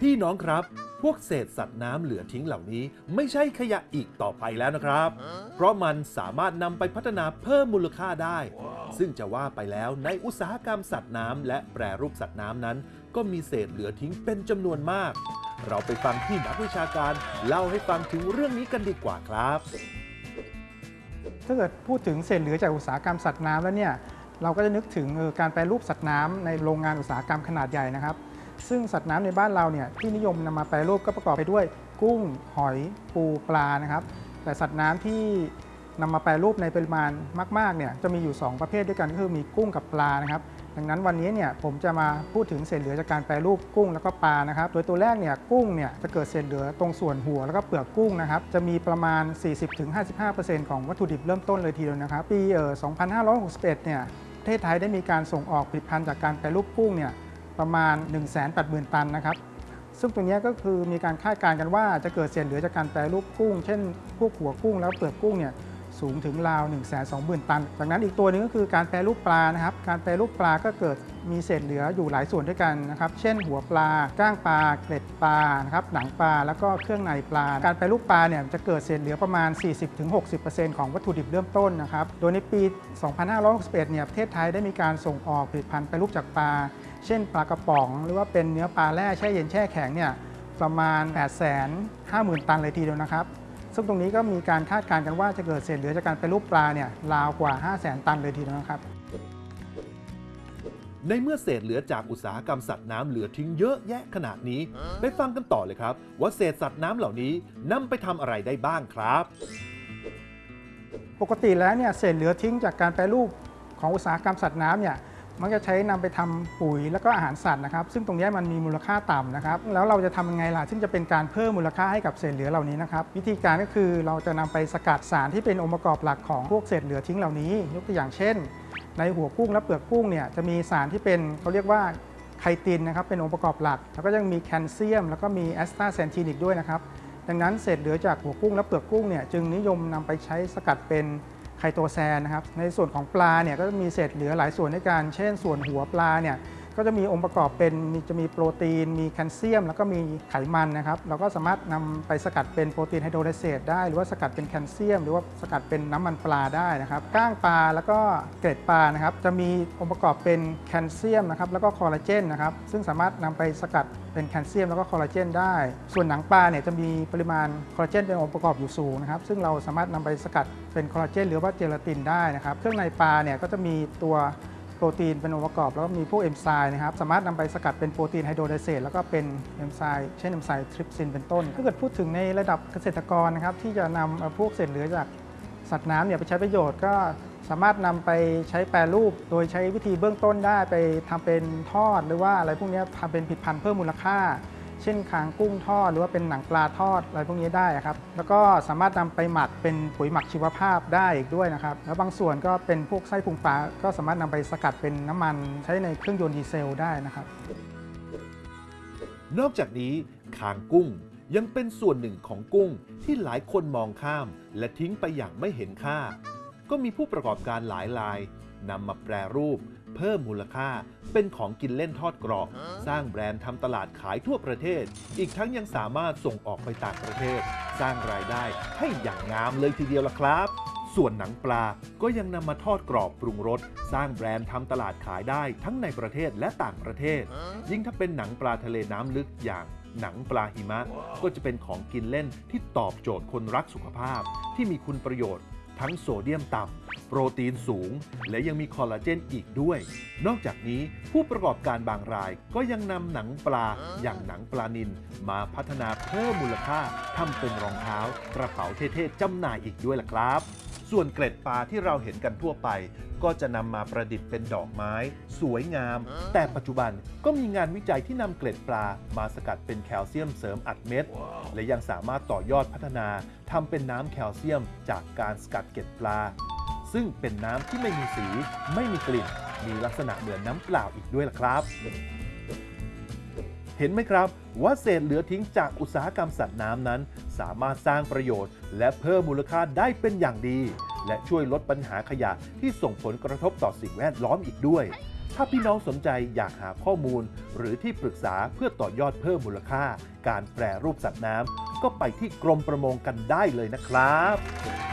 พี่น้องครับ พวกเศษสัตว์น้ำเหลือทิ้งเหล่านี้ ไม่ใช่ขยะอีกต่อไปแล้วนะครับ เพราะมันสามารถนำไปพัฒนาเพิ่มมูลค่าได้ ซึ่งจะว่าไปแล้วในอุตสาหกรรมสัตว์น้ำและแปรรูปสัตว์น้ำนั้น ก็มีเศษเหลือทิ้งเป็นจำนวนมาก เราไปฟังที่นักวิชาการเล่าให้ฟังถึงเรื่องนี้กันดีกว่าครับ ถ้าเกิดพูดถึงเศษเหลือจากอุตสาหกรรมสัตว์น้ำแล้วเนี่ยเราก็จะนึกถึงเอ่อการแปรรูปสัตว์น้ำในโรงงานอุตสาหกรรมขนาดใหญ่นะครับ ซึ่งสัตว์น้ำในบ้านเราเนี่ยที่นิยมนำมาแปรรูปก็ประกอบไปด้วย กุ้ง หอย ปูปลานะครับ แต่สัตว์น้ำที่นำมาแปรรูปในปริมาณมากๆเนี่ยจะมีอยู่ 2 ประเภทด้วยกันก็คือมีกุ้งกับปลานะครับ ดังนั้นวันนี้เนี่ยผมจะมาพูดถึงเศษเหลือจากการแปรรูปกุ้งแล้วก็ปลานะครับ โดยตัวแรกเนี่ยกุ้งเนี่ยจะเกิดเศษเหลือตรงส่วนหัวแล้วก็เปลือกกุ้งนะครับจะมีประมาณ 40-55%ของวัตถุดิบเริ่มต้นเลยทีเดียวนะครับ ปีเอ่อ2561เนี่ยประเทศไทยได้มีการส่งออกผลิตภัณฑ์จากการแปรรูปกุ้งเนี่ย ประมาณ 180,000 ตันนะครับซึ่งตรงนี้ก็คือมีการคาดการณ์กันว่าจะเกิดเศษเหลือจากการแปรรูปกุ้ง เช่น พวกหัวกุ้งแล้วเปลือกกุ้งเนี่ยสูงถึงราว 1 2 0 0 0 0 ตัน จากนั้นอีกตัวหนึงก็คือการแปรรูปปลานะครับ การแปรรูปปลาก็เกิดมีเศษเหลืออยู่หลายส่วนด้วยกันนะครับ เช่น หัวปลา ก้างปลา เกล็ดปลานะครับ หนังปลา แล้วก็เครื่องในปลา การแปรรูปปลาเนี่ยจะเกิดเศษเหลือประมาณ 40-60%ของวัตถุดิบเริ่มต้นนะครับ โดยในปี 2561 เนี่ย ประเทศไทยได้มีการส่งออกผลิตภัณฑ์แปรรูปจากปลา เช่นปลากระป๋อง หรือว่าเป็นเนื้อปลาแร่แช่เย็นแช่แข็งเนี่ยประมาณ 8 5 0 0 0 0 ตันเลยทีเดียวนะครับ ซึ่งตรงนี้ก็มีการคาดการณ์กันว่าจะเกิดเศษเหลือจากการไปรูปปลาเนี่ยราวกว่า 5 0 0 0 0 0 ตันเลยทีเดียวนะครับ ในเมื่อเศษเหลือจากอุตสาหกรรมสัตว์น้ำเหลือทิ้งเยอะแยะขนาดนี้ ไปฟังกันต่อเลยครับ ว่าเศษสัตว์น้ำเหล่านี้นำไปทำอะไรได้บ้างครับ ปกติแล้วเนี่ยเศษเหลือทิ้งจากการแปรรูปของอุตสาหกรรมสัตว์น้ำเนี่ย มันจะใช้นำไปทำปุ๋ยแล้วก็อาหารสัตว์นะครับ ซึ่งตรงนี้มันมีมูลค่าต่ำนะครับ แล้วเราจะทำยังไงล่ะ ซึ่งจะเป็นการเพิ่มมูลค่าให้กับเศษเหลือเหล่านี้นะครับ วิธีการก็คือเราจะนำไปสกัดสารที่เป็นองค์ประกอบหลักของพวกเศษเหลือทิ้งเหล่านี้ ยกตัวอย่างเช่น ในหัวกุ้งและเปลือกกุ้งเนี่ยจะมีสารที่เป็นเขาเรียกว่าไคตินนะครับเป็นองค์ประกอบหลัก แล้วก็ยังมีแคลเซียม แล้วก็มีแอสตาเซนทีนอีกด้วยนะครับดังนั้นเศษเหลือจากหัวกุ้งและเปลือกกุ้งเนี่ยจึงนิยมนำไปใช้สกัดเป็น ไคโตแซนนะครับในส่วนของปลาเนี่ยก็จะมีเศษเหลือหลายส่วนด้วยกันเช่นส่วนหัวปลาเนี่ย ก็จะมีองค์ประกอบเป็นมีจะมีโปรตีน มีแคลเซียม แล้วก็มีไขมันนะครับ เราก็สามารถนำไปสกัดเป็นโปรตีนไฮโดรไลเซตได้ หรือว่าสกัดเป็นแคลเซียม หรือว่าสกัดเป็นน้ำมันปลาได้นะครับก้างปลาแล้วก็เกล็ดปลานะครับ จะมีองค์ประกอบเป็นแคลเซียมนะครับ แล้วก็คอลลาเจนนะครับ ซึ่งสามารถนำไปสกัดเป็นแคลเซียม แล้วก็คอลลาเจนได้ ส่วนหนังปลาเนี่ยจะมีปริมาณคอลลาเจนเป็นองค์ประกอบอยู่สูงนะครับ ซึ่งเราสามารถนำไปสกัดเป็นคอลลาเจน หรือว่าเจลาตินได้นะครับ เครื่องในปลาเนี่ยก็จะมีตัว โปรตีนเป็นองค์ประกอบ แล้วก็มีพวกเอนไซม์นะครับ สามารถนำไปสกัดเป็นโปรตีน hydrolysate แล้วก็เป็นเอนไซม์เช่นเอนไซม์ทริปซินเป็นต้น ถ้าเกิดพูดถึงในระดับเกษตรกรนะครับ ที่จะนำเอ่อพวกเศษเหลือจากสัตว์น้ำเนี่ยไปใช้ประโยชน์ก็สามารถนำไปใช้แปรรูป โดยใช้วิธีเบื้องต้นได้ไปทำเป็นทอดหรือว่าอะไรพวกนี้ทำเป็นผลิตภัณฑ์เพิ่มมูลค่า เช่นคางกุ้งทอดหรือว่าเป็นหนังปลาทอดอะไรพวกนี้ได้ครับ แล้วก็สามารถนำไปหมักเป็นปุ๋ยหมักชีวภาพได้อีกด้วยนะครับ แล้วบางส่วนก็เป็นพวกไส้พุงปลาก็สามารถนำไปสกัดเป็นน้ำมันใช้ในเครื่องยนต์ดีเซลได้นะครับ นอกจากนี้คางกุ้งยังเป็นส่วนหนึ่งของกุ้งที่หลายคนมองข้าม และทิ้งไปอย่างไม่เห็นค่า ก็มีผู้ประกอบการหลายรายนำมาแปรรูป เพิ่มมูลค่า เป็นของกินเล่นทอดกรอบ สร้างแบรนด์ทำตลาดขายทั่วประเทศ อีกทั้งยังสามารถส่งออกไปต่างประเทศ สร้างรายได้ให้อย่างงามเลยทีเดียวล่ะครับส่วนหนังปลาก็ยังนำมาทอดกรอบปรุงรส สร้างแบรนด์ทำตลาดขายได้ทั้งในประเทศและต่างประเทศ ยิ่งถ้าเป็นหนังปลาทะเลน้ำลึกอย่างหนังปลาหิมะ ก็จะเป็นของกินเล่นที่ตอบโจทย์คนรักสุขภาพ ที่มีคุณประโยชน์ ทั้งโซเดียมต่ำ โปรตีนสูง และยังมีคอลลาเจนอีกด้วย นอกจากนี้ผู้ประกอบการบางรายก็ยังนำหนังปลาอย่างหนังปลานิลมาพัฒนาเพิ่มมูลค่าทำเป็นรองเท้ากระเป๋าเท่ๆจำหน่ายอีกด้วยล่ะครับ ส่วนเกล็ดปลาที่เราเห็นกันทั่วไป ก็จะนำมาประดิษฐ์เป็นดอกไม้ สวยงาม แต่ปัจจุบันก็มีงานวิจัยที่นำเกล็ดปลา มาสกัดเป็นแคลเซียมเสริมอัดเม็ด และยังสามารถต่อยอดพัฒนาทำเป็นน้ำแคลเซียมจากการสกัดเกล็ดปลา ซึ่งเป็นน้ำที่ไม่มีสี ไม่มีกลิ่น มีลักษณะเหมือนน้ำเปล่าอีกด้วยล่ะครับ เห็นไหมครับว่าเศษเหลือทิ้งจากอุตสาหกรรมสัตว์น้ำนั้น สามารถสร้างประโยชน์ และเพิ่มมูลค่าได้เป็นอย่างดี และช่วยลดปัญหาขยะที่ส่งผลกระทบต่อสิ่งแวดล้อมอีกด้วย ถ้าพี่น้องสนใจอยากหาข้อมูล หรือที่ปรึกษาเพื่อต่อยอดเพิ่มมูลค่า การแปรรูปสัตว์น้ำก็ไปที่กรมประมงกันได้เลยนะครับ